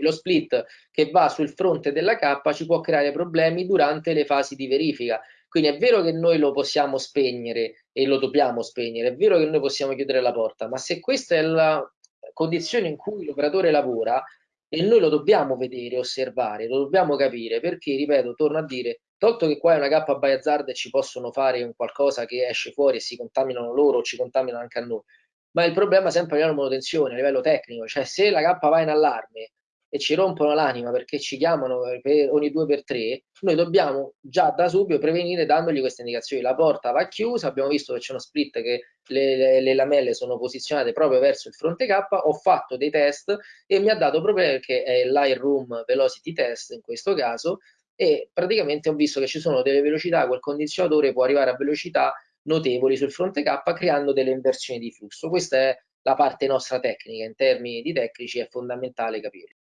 lo split che va sul fronte della K ci può creare problemi durante le fasi di verifica. Quindi è vero che noi lo possiamo spegnere e lo dobbiamo spegnere, è vero che noi possiamo chiudere la porta, ma se questa è la condizione in cui l'operatore lavora, e noi lo dobbiamo vedere, osservare, lo dobbiamo capire, perché, ripeto, torno a dire, tolto che qua è una K by hazard e ci possono fare un qualcosa che esce fuori e si contaminano loro o ci contaminano anche a noi, ma il problema è sempre a livello manutenzione, a livello tecnico, cioè se la K va in allarme e ci rompono l'anima perché ci chiamano per ogni due per tre, noi dobbiamo già da subito prevenire dandogli queste indicazioni. La porta va chiusa, abbiamo visto che c'è uno split che le, le, le, lamelle sono posizionate proprio verso il fronte K, ho fatto dei test e mi ha dato problemi perché è l'Airroom Velocity Test in questo caso e praticamente ho visto che ci sono delle velocità, quel condizionatore può arrivare a velocità notevoli sul fronte K creando delle inversioni di flusso. Questa è la parte nostra tecnica, in termini di tecnici è fondamentale capire.